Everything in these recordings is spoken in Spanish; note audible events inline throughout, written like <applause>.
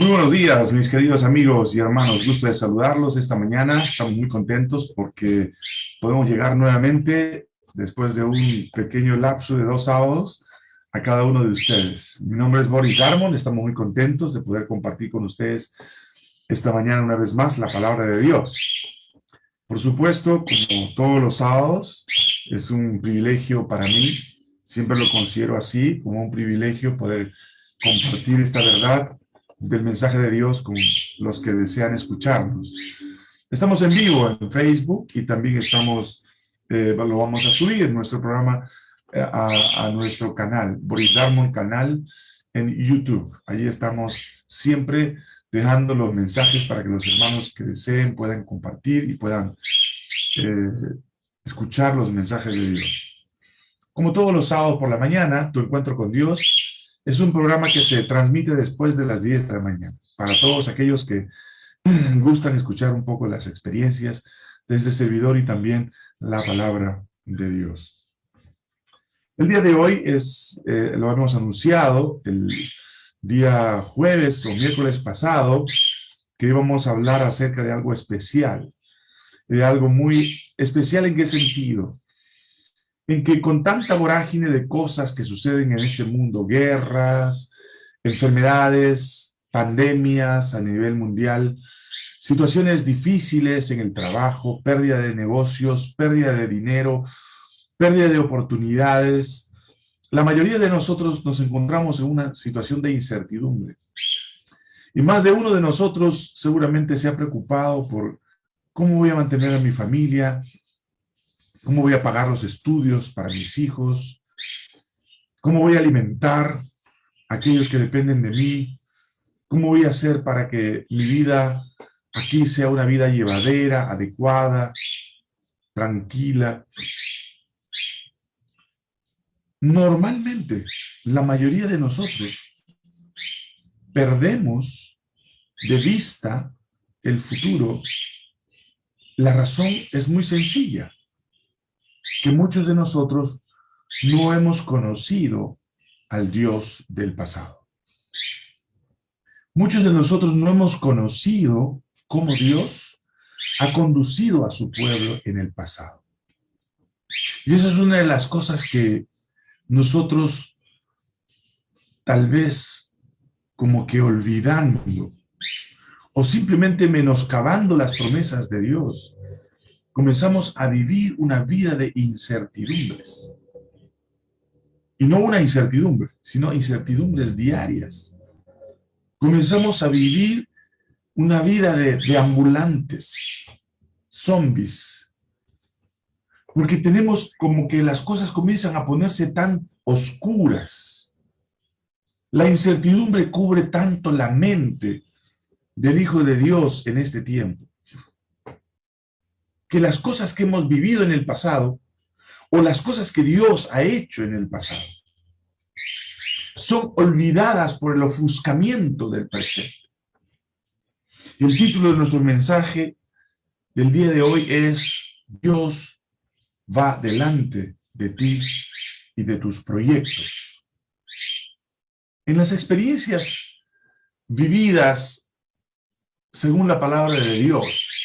Muy buenos días, mis queridos amigos y hermanos. Gusto de saludarlos esta mañana. Estamos muy contentos porque podemos llegar nuevamente, después de un pequeño lapso de dos sábados, a cada uno de ustedes. Mi nombre es Boris Darmon. Estamos muy contentos de poder compartir con ustedes esta mañana una vez más la palabra de Dios. Por supuesto, como todos los sábados, es un privilegio para mí, siempre lo considero así, como un privilegio poder compartir esta verdad del mensaje de Dios con los que desean escucharnos. Estamos en vivo en Facebook y también estamos, eh, lo vamos a subir en nuestro programa eh, a, nuestro canal, Boris Darmon canal en YouTube. Allí estamos siempre dejando los mensajes para que los hermanos que deseen puedan compartir y puedan eh, escuchar los mensajes de Dios. Como todos los sábados por la mañana, tu encuentro con Dios es un programa que se transmite después de las 10 de la mañana, para todos aquellos que <clears throat> gustan escuchar un poco las experiencias de este servidor y también la palabra de Dios. El día de hoy es, eh, lo hemos anunciado, el día jueves o miércoles pasado, que íbamos a hablar acerca de algo especial, de algo muy especial en qué sentido, en que con tanta vorágine de cosas que suceden en este mundo, guerras, enfermedades, pandemias a nivel mundial, situaciones difíciles en el trabajo, pérdida de negocios, pérdida de dinero, pérdida de oportunidades, la mayoría de nosotros nos encontramos en una situación de incertidumbre. Y más de uno de nosotros seguramente se ha preocupado por cómo voy a mantener a mi familia, ¿Cómo voy a pagar los estudios para mis hijos? ¿Cómo voy a alimentar a aquellos que dependen de mí? ¿Cómo voy a hacer para que mi vida aquí sea una vida llevadera, adecuada, tranquila? Normalmente, la mayoría de nosotros perdemos de vista el futuro. La razón es muy sencilla que muchos de nosotros no hemos conocido al Dios del pasado. Muchos de nosotros no hemos conocido cómo Dios ha conducido a su pueblo en el pasado. Y esa es una de las cosas que nosotros tal vez como que olvidando o simplemente menoscabando las promesas de Dios, comenzamos a vivir una vida de incertidumbres. Y no una incertidumbre, sino incertidumbres diarias. Comenzamos a vivir una vida de, de ambulantes, zombies, porque tenemos como que las cosas comienzan a ponerse tan oscuras. La incertidumbre cubre tanto la mente del Hijo de Dios en este tiempo que las cosas que hemos vivido en el pasado o las cosas que Dios ha hecho en el pasado son olvidadas por el ofuscamiento del presente. el título de nuestro mensaje del día de hoy es Dios va delante de ti y de tus proyectos. En las experiencias vividas según la palabra de Dios,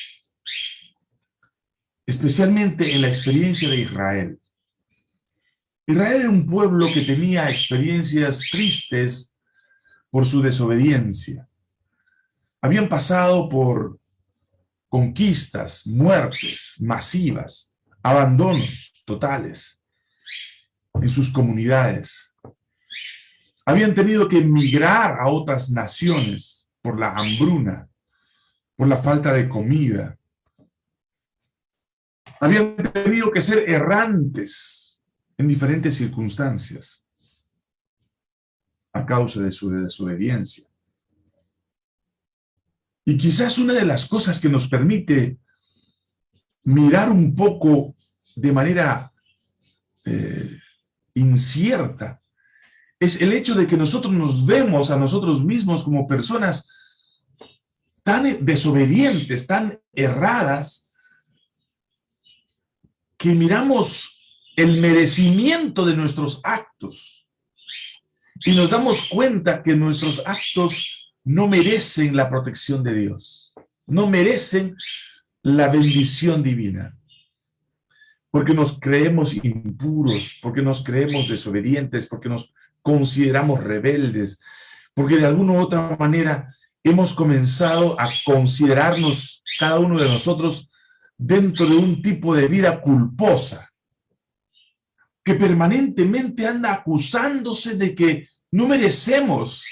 especialmente en la experiencia de Israel. Israel era un pueblo que tenía experiencias tristes por su desobediencia. Habían pasado por conquistas, muertes masivas, abandonos totales en sus comunidades. Habían tenido que emigrar a otras naciones por la hambruna, por la falta de comida, habían tenido que ser errantes en diferentes circunstancias a causa de su desobediencia. Y quizás una de las cosas que nos permite mirar un poco de manera eh, incierta es el hecho de que nosotros nos vemos a nosotros mismos como personas tan desobedientes, tan erradas, que miramos el merecimiento de nuestros actos y nos damos cuenta que nuestros actos no merecen la protección de Dios, no merecen la bendición divina, porque nos creemos impuros, porque nos creemos desobedientes, porque nos consideramos rebeldes, porque de alguna u otra manera hemos comenzado a considerarnos, cada uno de nosotros, dentro de un tipo de vida culposa, que permanentemente anda acusándose de que no merecemos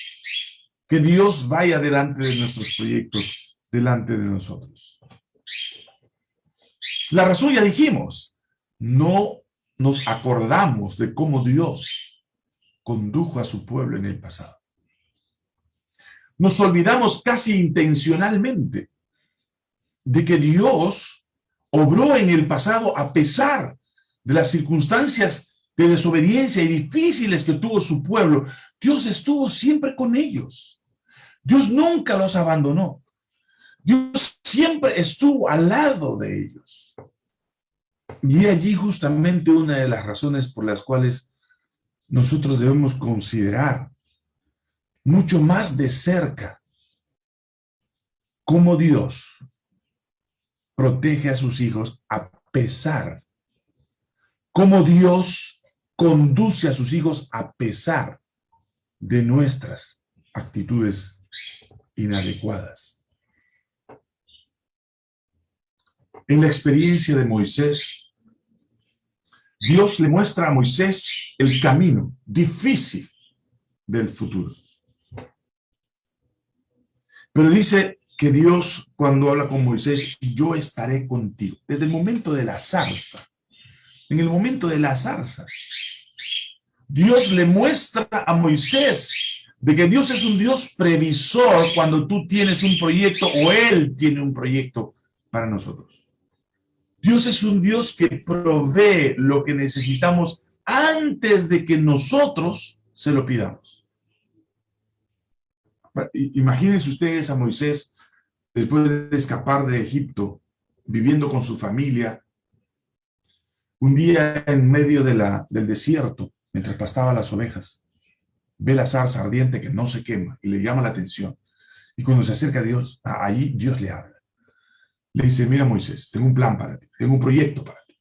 que Dios vaya delante de nuestros proyectos, delante de nosotros. La razón ya dijimos, no nos acordamos de cómo Dios condujo a su pueblo en el pasado. Nos olvidamos casi intencionalmente de que Dios obró en el pasado a pesar de las circunstancias de desobediencia y difíciles que tuvo su pueblo, Dios estuvo siempre con ellos. Dios nunca los abandonó. Dios siempre estuvo al lado de ellos. Y allí justamente una de las razones por las cuales nosotros debemos considerar mucho más de cerca cómo Dios protege a sus hijos a pesar cómo Dios conduce a sus hijos a pesar de nuestras actitudes inadecuadas. En la experiencia de Moisés, Dios le muestra a Moisés el camino difícil del futuro. Pero dice que Dios, cuando habla con Moisés, yo estaré contigo. Desde el momento de la zarza, en el momento de la zarza. Dios le muestra a Moisés de que Dios es un Dios previsor cuando tú tienes un proyecto o Él tiene un proyecto para nosotros. Dios es un Dios que provee lo que necesitamos antes de que nosotros se lo pidamos. Imagínense ustedes a Moisés después de escapar de Egipto, viviendo con su familia, un día en medio de la, del desierto, mientras pastaba las ovejas, ve la zarza ardiente que no se quema y le llama la atención. Y cuando se acerca a Dios, ahí Dios le habla. Le dice, mira Moisés, tengo un plan para ti, tengo un proyecto para ti.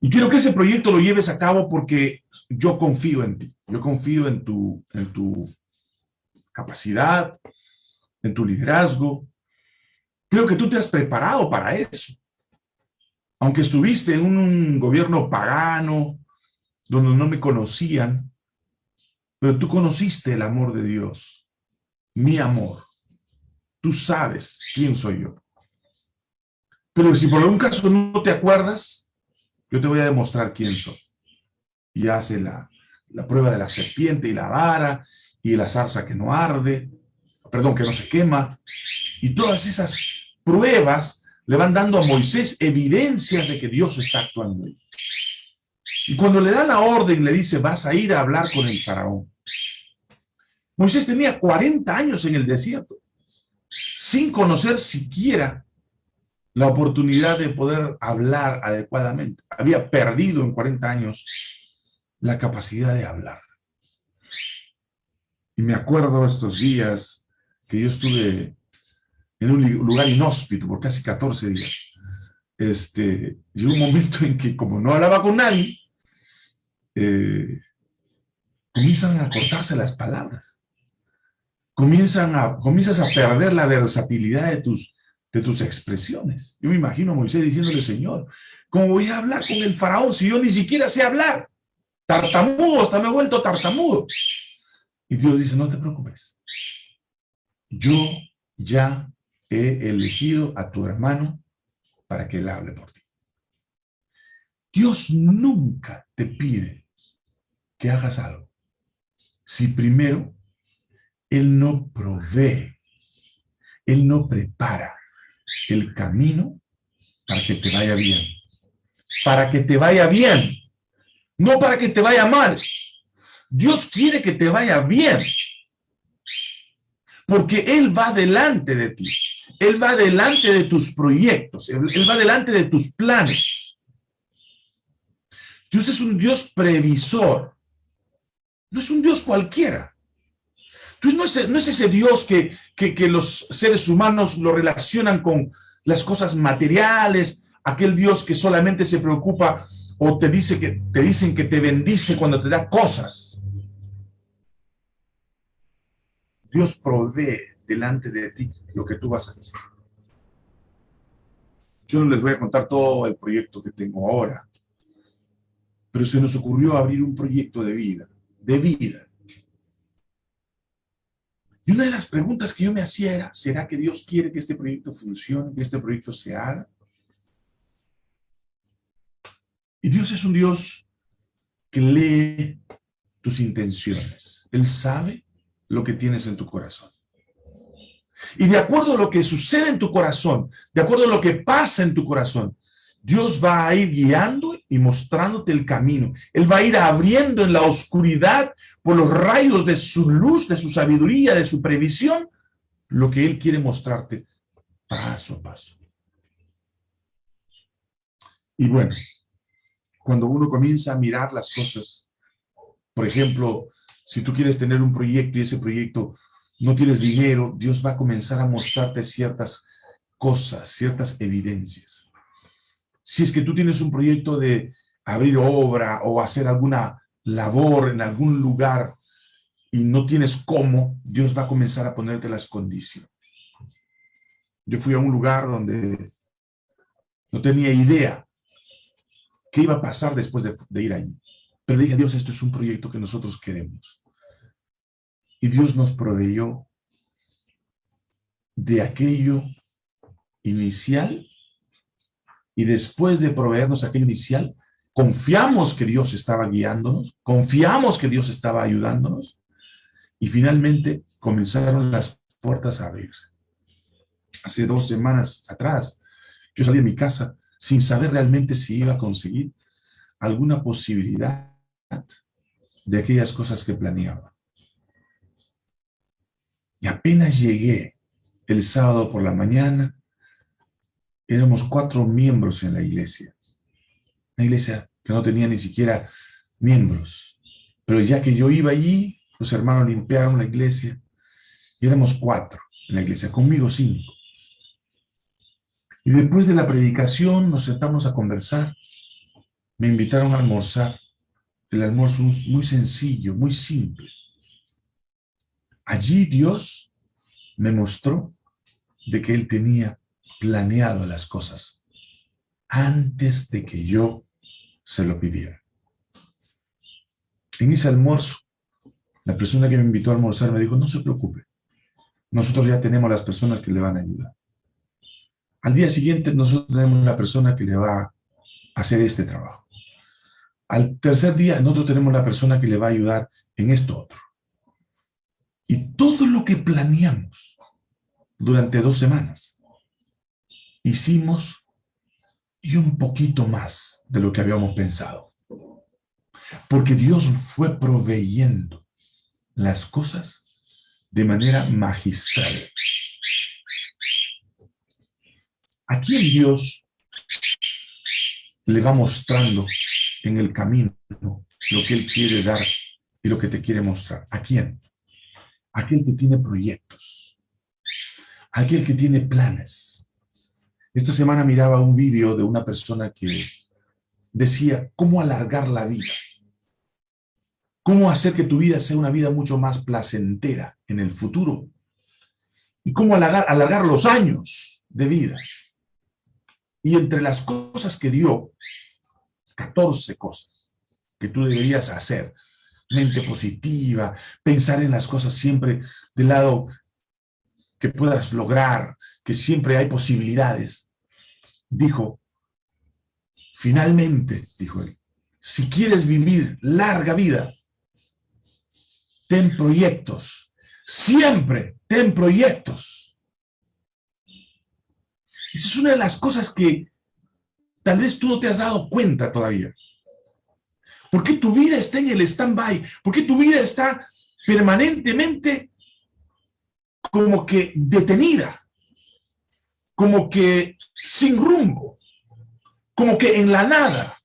Y quiero que ese proyecto lo lleves a cabo porque yo confío en ti. Yo confío en tu, en tu capacidad, en tu liderazgo. Creo que tú te has preparado para eso aunque estuviste en un gobierno pagano, donde no me conocían, pero tú conociste el amor de Dios, mi amor. Tú sabes quién soy yo. Pero si por algún caso no te acuerdas, yo te voy a demostrar quién soy. Y hace la, la prueba de la serpiente y la vara, y la zarza que no arde, perdón, que no se quema, y todas esas pruebas le van dando a Moisés evidencias de que Dios está actuando. Y cuando le da la orden, le dice, vas a ir a hablar con el faraón. Moisés tenía 40 años en el desierto, sin conocer siquiera la oportunidad de poder hablar adecuadamente. Había perdido en 40 años la capacidad de hablar. Y me acuerdo estos días que yo estuve en un lugar inhóspito por casi 14 días. Este, llegó un momento en que como no hablaba con nadie, eh, comienzan a cortarse las palabras. Comienzan a, comienzas a perder la versatilidad de tus, de tus expresiones. Yo me imagino a Moisés diciéndole, Señor, ¿cómo voy a hablar con el faraón si yo ni siquiera sé hablar? Tartamudo, hasta me he vuelto tartamudo. Y Dios dice, no te preocupes. Yo ya he elegido a tu hermano para que él hable por ti. Dios nunca te pide que hagas algo si primero Él no provee, Él no prepara el camino para que te vaya bien. Para que te vaya bien, no para que te vaya mal. Dios quiere que te vaya bien, porque Él va delante de ti. Él va delante de tus proyectos, Él va delante de tus planes. Dios es un Dios previsor, no es un Dios cualquiera. No es, no es ese Dios que, que, que los seres humanos lo relacionan con las cosas materiales, aquel Dios que solamente se preocupa o te, dice que, te dicen que te bendice cuando te da cosas. Dios provee delante de ti lo que tú vas a hacer. Yo no les voy a contar todo el proyecto que tengo ahora, pero se nos ocurrió abrir un proyecto de vida, de vida. Y una de las preguntas que yo me hacía era, ¿será que Dios quiere que este proyecto funcione, que este proyecto se haga? Y Dios es un Dios que lee tus intenciones. Él sabe lo que tienes en tu corazón. Y de acuerdo a lo que sucede en tu corazón, de acuerdo a lo que pasa en tu corazón, Dios va a ir guiando y mostrándote el camino. Él va a ir abriendo en la oscuridad, por los rayos de su luz, de su sabiduría, de su previsión, lo que Él quiere mostrarte paso a paso. Y bueno, cuando uno comienza a mirar las cosas, por ejemplo, si tú quieres tener un proyecto y ese proyecto no tienes dinero, Dios va a comenzar a mostrarte ciertas cosas, ciertas evidencias. Si es que tú tienes un proyecto de abrir obra o hacer alguna labor en algún lugar y no tienes cómo, Dios va a comenzar a ponerte las condiciones. Yo fui a un lugar donde no tenía idea qué iba a pasar después de, ir allí. Pero dije, Dios, esto es un proyecto que nosotros queremos. Y Dios nos proveyó de aquello inicial y después de proveernos aquello inicial, confiamos que Dios estaba guiándonos, confiamos que Dios estaba ayudándonos y finalmente comenzaron las puertas a abrirse. Hace dos semanas atrás, yo salí de mi casa sin saber realmente si iba a conseguir alguna posibilidad de aquellas cosas que planeaba. Y apenas llegué el sábado por la mañana, éramos cuatro miembros en la iglesia. Una iglesia que no tenía ni siquiera miembros. Pero ya que yo iba allí, los hermanos limpiaron la iglesia y éramos cuatro en la iglesia, conmigo cinco. Y después de la predicación nos sentamos a conversar. Me invitaron a almorzar. El almuerzo muy sencillo, muy simple. Allí Dios me mostró de que Él tenía planeado las cosas antes de que yo se lo pidiera. En ese almuerzo, la persona que me invitó a almorzar me dijo, no se preocupe, nosotros ya tenemos las personas que le van a ayudar. Al día siguiente nosotros tenemos la persona que le va a hacer este trabajo. Al tercer día nosotros tenemos la persona que le va a ayudar en esto otro. Y todo lo que planeamos durante dos semanas, hicimos y un poquito más de lo que habíamos pensado. Porque Dios fue proveyendo las cosas de manera magistral. ¿A quién Dios le va mostrando en el camino lo que Él quiere dar y lo que te quiere mostrar? ¿A quién? Aquel que tiene proyectos, aquel que tiene planes. Esta semana miraba un vídeo de una persona que decía cómo alargar la vida, cómo hacer que tu vida sea una vida mucho más placentera en el futuro y cómo alargar, alargar los años de vida. Y entre las cosas que dio, 14 cosas que tú deberías hacer mente positiva, pensar en las cosas siempre del lado que puedas lograr, que siempre hay posibilidades. Dijo, finalmente, dijo él, si quieres vivir larga vida, ten proyectos, siempre ten proyectos. Esa es una de las cosas que tal vez tú no te has dado cuenta todavía. ¿Por qué tu vida está en el stand-by? ¿Por qué tu vida está permanentemente como que detenida? Como que sin rumbo. Como que en la nada.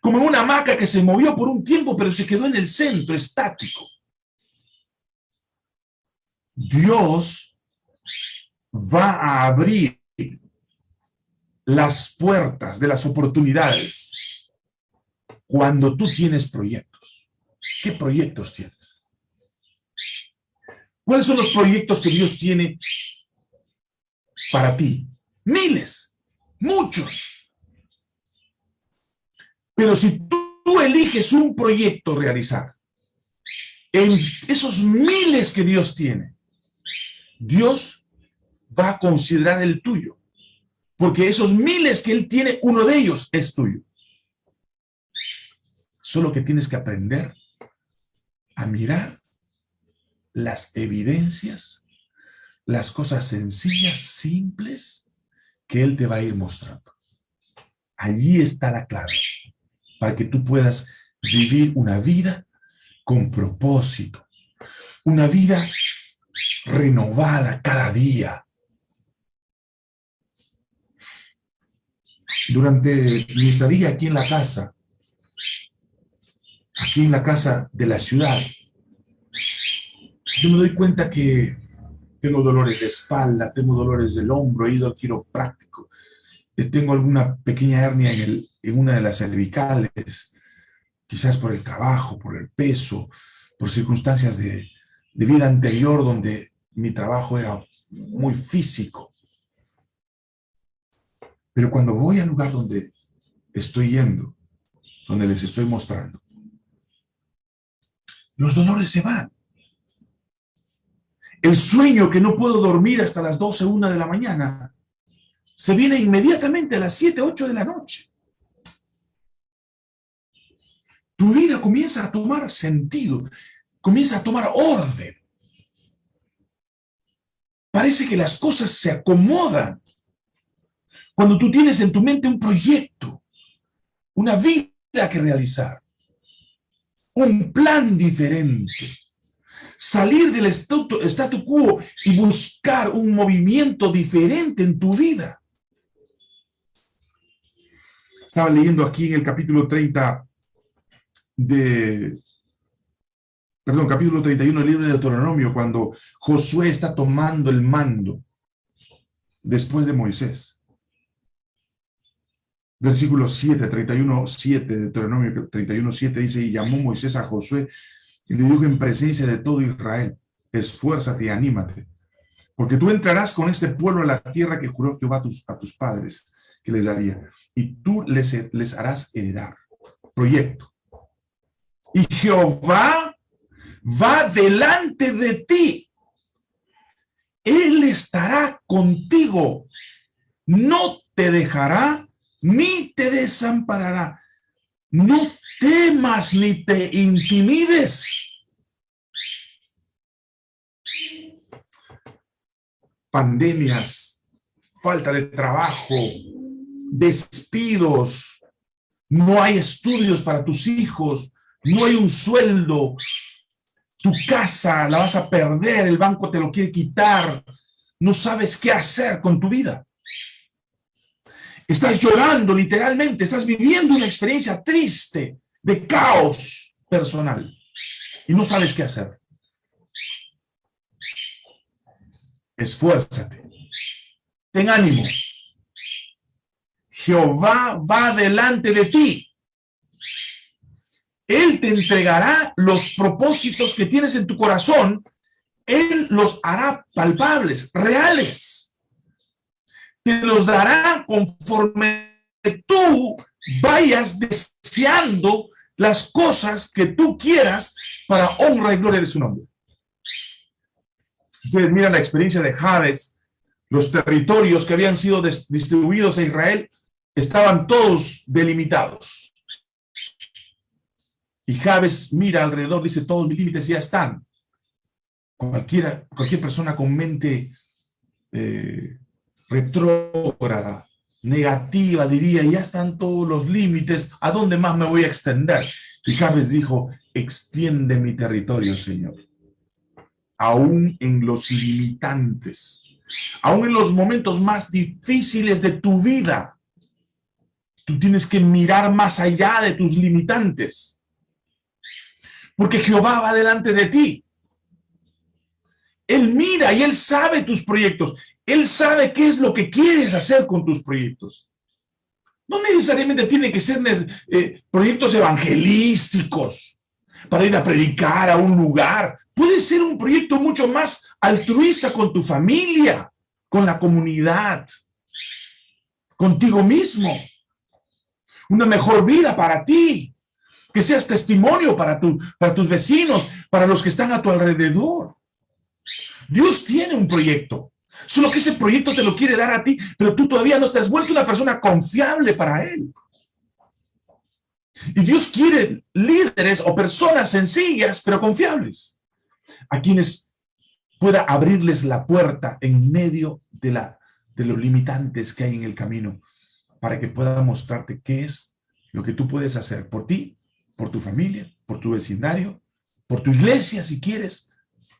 Como una hamaca que se movió por un tiempo, pero se quedó en el centro, estático. Dios va a abrir las puertas de las oportunidades cuando tú tienes proyectos. ¿Qué proyectos tienes? ¿Cuáles son los proyectos que Dios tiene para ti? Miles, muchos. Pero si tú eliges un proyecto realizar, en esos miles que Dios tiene, Dios va a considerar el tuyo. Porque esos miles que Él tiene, uno de ellos es tuyo. Solo que tienes que aprender a mirar las evidencias, las cosas sencillas, simples, que Él te va a ir mostrando. Allí está la clave, para que tú puedas vivir una vida con propósito, una vida renovada cada día. Durante mi estadía aquí en la casa, aquí en la casa de la ciudad, yo me doy cuenta que tengo dolores de espalda, tengo dolores del hombro, he ido al quiropráctico, eh, tengo alguna pequeña hernia en, el, en una de las cervicales, quizás por el trabajo, por el peso, por circunstancias de, de vida anterior donde mi trabajo era muy físico. Pero cuando voy al lugar donde estoy yendo, donde les estoy mostrando, los dolores se van. El sueño que no puedo dormir hasta las 12, 1 de la mañana, se viene inmediatamente a las 7, 8 de la noche. Tu vida comienza a tomar sentido, comienza a tomar orden. Parece que las cosas se acomodan. Cuando tú tienes en tu mente un proyecto, una vida que realizar, un plan diferente, salir del statu, statu quo y buscar un movimiento diferente en tu vida. Estaba leyendo aquí en el capítulo 30 de, perdón, capítulo 31 del libro de Deuteronomio, cuando Josué está tomando el mando después de Moisés. Versículo 7, 31, 7 de Deuteronomio 31, 7 dice, y llamó Moisés a Josué y le dijo en presencia de todo Israel, esfuérzate y anímate, porque tú entrarás con este pueblo a la tierra que juró Jehová a tus, a tus padres que les daría, y tú les, les harás heredar. Proyecto. Y Jehová va delante de ti. Él estará contigo. No te dejará ni te desamparará. No temas ni te intimides. Pandemias, falta de trabajo, despidos, no hay estudios para tus hijos, no hay un sueldo, tu casa la vas a perder, el banco te lo quiere quitar, no sabes qué hacer con tu vida. Estás llorando literalmente, estás viviendo una experiencia triste de caos personal y no sabes qué hacer. Esfuérzate. Ten ánimo. Jehová va delante de ti. Él te entregará los propósitos que tienes en tu corazón. Él los hará palpables, reales los dará conforme tú vayas deseando las cosas que tú quieras para honra y gloria de su nombre. Ustedes miran la experiencia de Jabes, los territorios que habían sido distribuidos a Israel estaban todos delimitados. Y Jabes mira alrededor, dice, todos mis límites ya están. Cualquiera, cualquier persona con mente eh, retrógrada, negativa, diría, ya están todos los límites, ¿a dónde más me voy a extender? Y dijo, extiende mi territorio, Señor. Aún en los limitantes, aún en los momentos más difíciles de tu vida, tú tienes que mirar más allá de tus limitantes. Porque Jehová va delante de ti. Él mira y Él sabe tus proyectos. Él sabe qué es lo que quieres hacer con tus proyectos. No necesariamente tienen que ser eh, proyectos evangelísticos para ir a predicar a un lugar. Puede ser un proyecto mucho más altruista con tu familia, con la comunidad, contigo mismo. Una mejor vida para ti. Que seas testimonio para, tu, para tus vecinos, para los que están a tu alrededor. Dios tiene un proyecto. Solo que ese proyecto te lo quiere dar a ti, pero tú todavía no te has vuelto una persona confiable para Él. Y Dios quiere líderes o personas sencillas, pero confiables, a quienes pueda abrirles la puerta en medio de, la, de los limitantes que hay en el camino, para que pueda mostrarte qué es lo que tú puedes hacer por ti, por tu familia, por tu vecindario, por tu iglesia si quieres,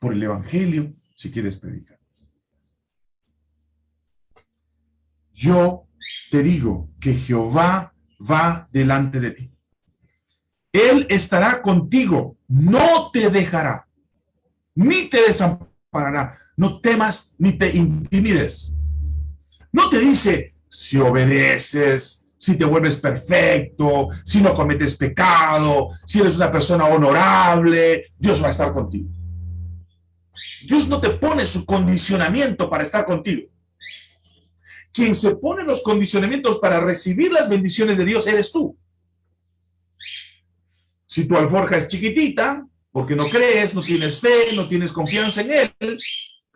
por el evangelio si quieres predicar. Yo te digo que Jehová va delante de ti. Él estará contigo, no te dejará, ni te desamparará. No temas ni te intimides. No te dice si obedeces, si te vuelves perfecto, si no cometes pecado, si eres una persona honorable, Dios va a estar contigo. Dios no te pone su condicionamiento para estar contigo. Quien se pone los condicionamientos para recibir las bendiciones de Dios eres tú. Si tu alforja es chiquitita, porque no crees, no tienes fe, no tienes confianza en Él,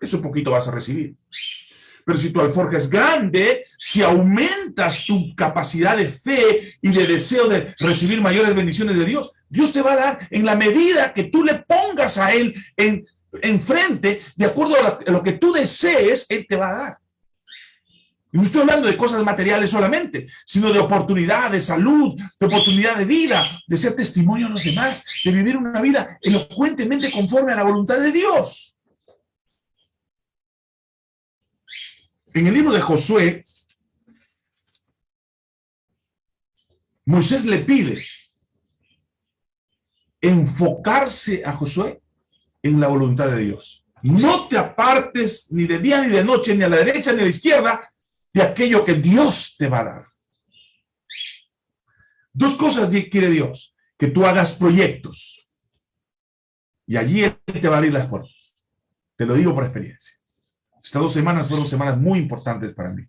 eso poquito vas a recibir. Pero si tu alforja es grande, si aumentas tu capacidad de fe y de deseo de recibir mayores bendiciones de Dios, Dios te va a dar en la medida que tú le pongas a Él en, enfrente, de acuerdo a lo que tú desees, Él te va a dar. Y no estoy hablando de cosas materiales solamente, sino de oportunidad, de salud, de oportunidad de vida, de ser testimonio a los demás, de vivir una vida elocuentemente conforme a la voluntad de Dios. En el libro de Josué, Moisés le pide enfocarse a Josué en la voluntad de Dios. No te apartes ni de día ni de noche, ni a la derecha ni a la izquierda, de aquello que Dios te va a dar. Dos cosas quiere Dios, que tú hagas proyectos. Y allí Él te va a abrir las puertas. Te lo digo por experiencia. Estas dos semanas fueron semanas muy importantes para mí.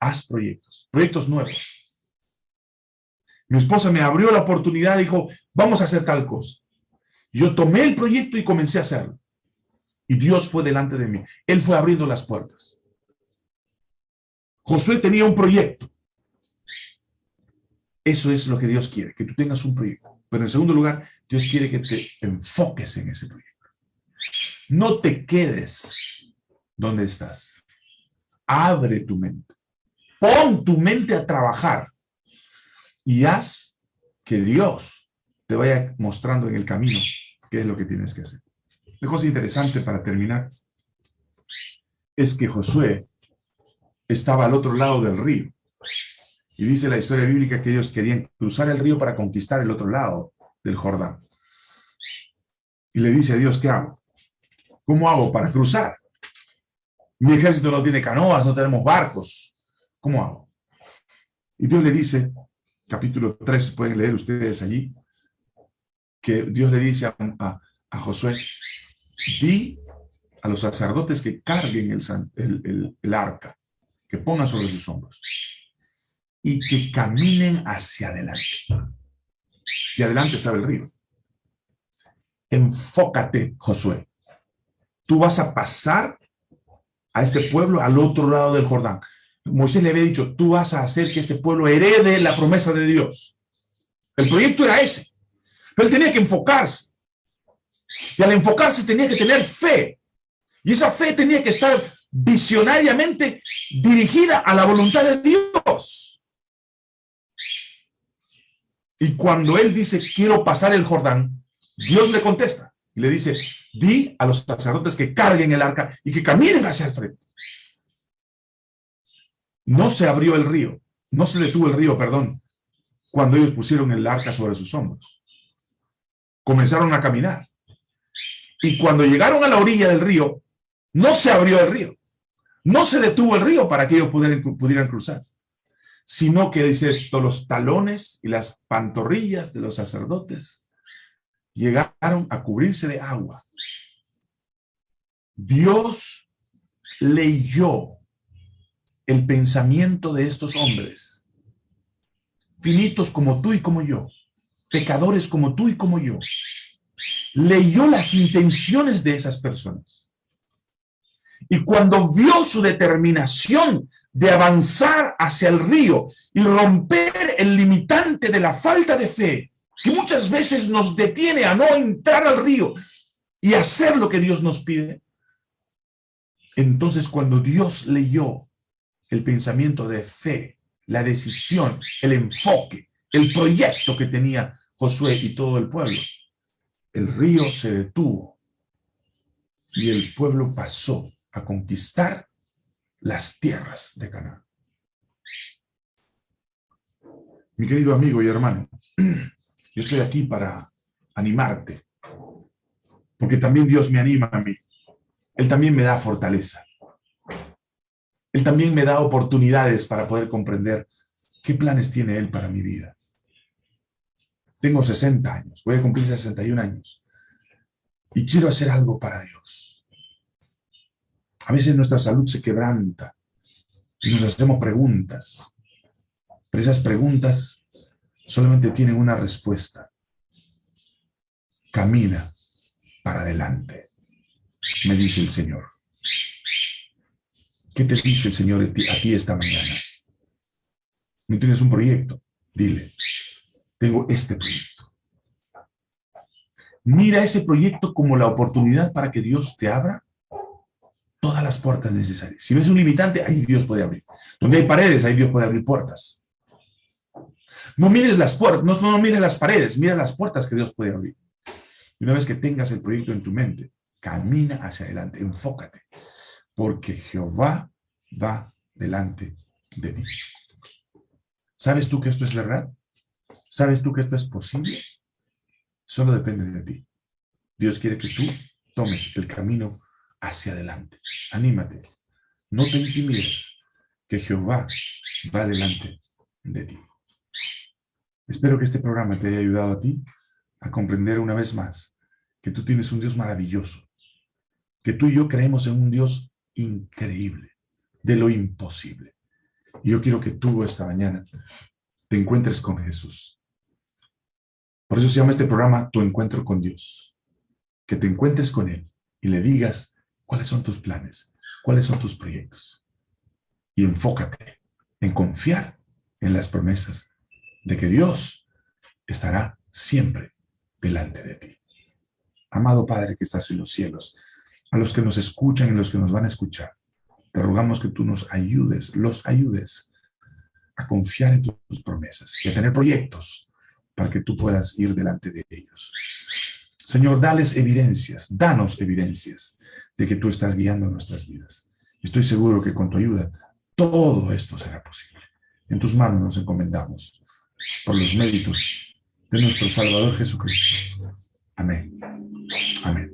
Haz proyectos, proyectos nuevos. Mi esposa me abrió la oportunidad dijo, vamos a hacer tal cosa. Yo tomé el proyecto y comencé a hacerlo. Y Dios fue delante de mí. Él fue abriendo las puertas. Josué tenía un proyecto. Eso es lo que Dios quiere, que tú tengas un proyecto. Pero en segundo lugar, Dios quiere que te enfoques en ese proyecto. No te quedes donde estás. Abre tu mente. Pon tu mente a trabajar y haz que Dios te vaya mostrando en el camino qué es lo que tienes que hacer. Una cosa interesante para terminar es que Josué estaba al otro lado del río. Y dice la historia bíblica que ellos querían cruzar el río para conquistar el otro lado del Jordán. Y le dice a Dios, ¿qué hago? ¿Cómo hago para cruzar? Mi ejército no tiene canoas, no tenemos barcos. ¿Cómo hago? Y Dios le dice, capítulo 3, pueden leer ustedes allí, que Dios le dice a, Josué, di a los sacerdotes que carguen el, el arca que pongan sobre sus hombros y que caminen hacia adelante. Y adelante estaba el río. Enfócate, Josué. Tú vas a pasar a este pueblo al otro lado del Jordán. Moisés le había dicho, tú vas a hacer que este pueblo herede la promesa de Dios. El proyecto era ese. Pero él tenía que enfocarse. Y al enfocarse tenía que tener fe. Y esa fe tenía que estar visionariamente dirigida a la voluntad de Dios. Y cuando él dice, quiero pasar el Jordán, Dios le contesta y le dice, di a los sacerdotes que carguen el arca y que caminen hacia el frente. No se abrió el río, no se detuvo el río, perdón, cuando ellos pusieron el arca sobre sus hombros. Comenzaron a caminar. Y cuando llegaron a la orilla del río, no se abrió el río. No se detuvo el río para que ellos pudieran, pudieran cruzar. Sino que, dice esto, los talones y las pantorrillas de los sacerdotes llegaron a cubrirse de agua. Dios leyó el pensamiento de estos hombres, finitos como tú y como yo, pecadores como tú y como yo, leyó las intenciones de esas personas. Y cuando vio su determinación de avanzar hacia el río y romper el limitante de la falta de fe, que muchas veces nos detiene a no entrar al río y hacer lo que Dios nos pide, entonces cuando Dios leyó el pensamiento de fe, la decisión, el enfoque, el proyecto que tenía Josué y todo el pueblo, el río se detuvo y el pueblo pasó conquistar las tierras de Canaán. Mi querido amigo y hermano, <clears throat> yo estoy aquí para animarte, porque también Dios me anima a mí. Él también me da fortaleza. Él también me da oportunidades para poder comprender qué planes tiene Él para mi vida. Tengo 60 años, voy a cumplir 61 años y quiero hacer algo para Dios. A veces nuestra salud se quebranta y nos hacemos preguntas, pero esas preguntas solamente tienen una respuesta. Camina para adelante, me dice el Señor. ¿Qué te dice el Señor a ti esta mañana? ¿No tienes un proyecto? Dile, tengo este proyecto. Mira ese proyecto como la oportunidad para que Dios te abra todas las puertas necesarias. Si ves un limitante, ahí Dios puede abrir. Donde hay paredes, ahí Dios puede abrir puertas. No mires las puertas, no, no mires las paredes, mira las puertas que Dios puede abrir. Y una vez que tengas el proyecto en tu mente, camina hacia adelante, enfócate, porque Jehová va delante de ti. ¿Sabes tú que esto es verdad? ¿Sabes tú que esto es posible? Solo depende de ti. Dios quiere que tú tomes el camino hacia adelante. Anímate. No te intimides, que Jehová va delante de ti. Espero que este programa te haya ayudado a ti a comprender una vez más que tú tienes un Dios maravilloso, que tú y yo creemos en un Dios increíble, de lo imposible. Y yo quiero que tú esta mañana te encuentres con Jesús. Por eso se llama este programa Tu Encuentro con Dios. Que te encuentres con Él y le digas cuáles son tus planes, cuáles son tus proyectos. Y enfócate en confiar en las promesas de que Dios estará siempre delante de ti. Amado Padre que estás en los cielos, a los que nos escuchan y los que nos van a escuchar, te rogamos que tú nos ayudes, los ayudes a confiar en tus promesas y a tener proyectos para que tú puedas ir delante de ellos. Señor, dales evidencias, danos evidencias de que tú estás guiando nuestras vidas. Estoy seguro que con tu ayuda todo esto será posible. En tus manos nos encomendamos por los méritos de nuestro Salvador Jesucristo. Amén. Amén.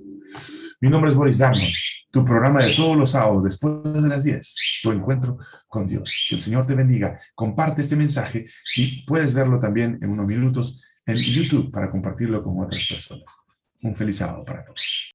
Mi nombre es Boris Darmon, tu programa de todos los sábados después de las 10, tu encuentro con Dios. Que el Señor te bendiga. Comparte este mensaje y puedes verlo también en unos minutos en YouTube para compartirlo con otras personas. Un feliz sábado para todos.